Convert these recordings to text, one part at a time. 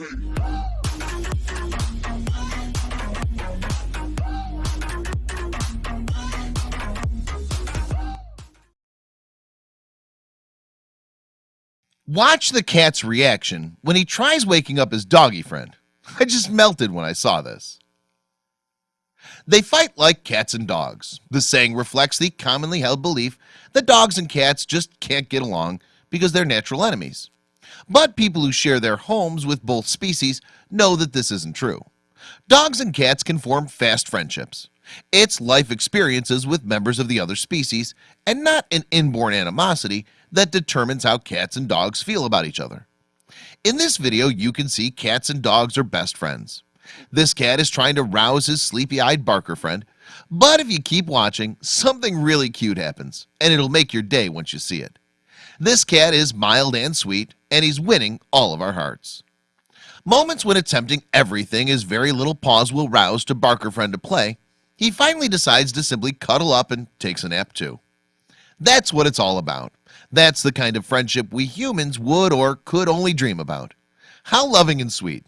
Watch the cat's reaction when he tries waking up his doggy friend. I just melted when I saw this. They fight like cats and dogs. The saying reflects the commonly held belief that dogs and cats just can't get along because they're natural enemies. But people who share their homes with both species know that this isn't true. Dogs and cats can form fast friendships. It's life experiences with members of the other species and not an inborn animosity that determines how cats and dogs feel about each other. In this video, you can see cats and dogs are best friends. This cat is trying to rouse his sleepy-eyed barker friend But if you keep watching something really cute happens and it'll make your day once you see it This cat is mild and sweet and he's winning all of our hearts. Moments when attempting everything is very little pause will rouse to barker friend to play. He finally decides to simply cuddle up and takes a nap too. That's what it's all about. That's the kind of friendship we humans would or could only dream about. How loving and sweet.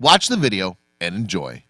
Watch the video and enjoy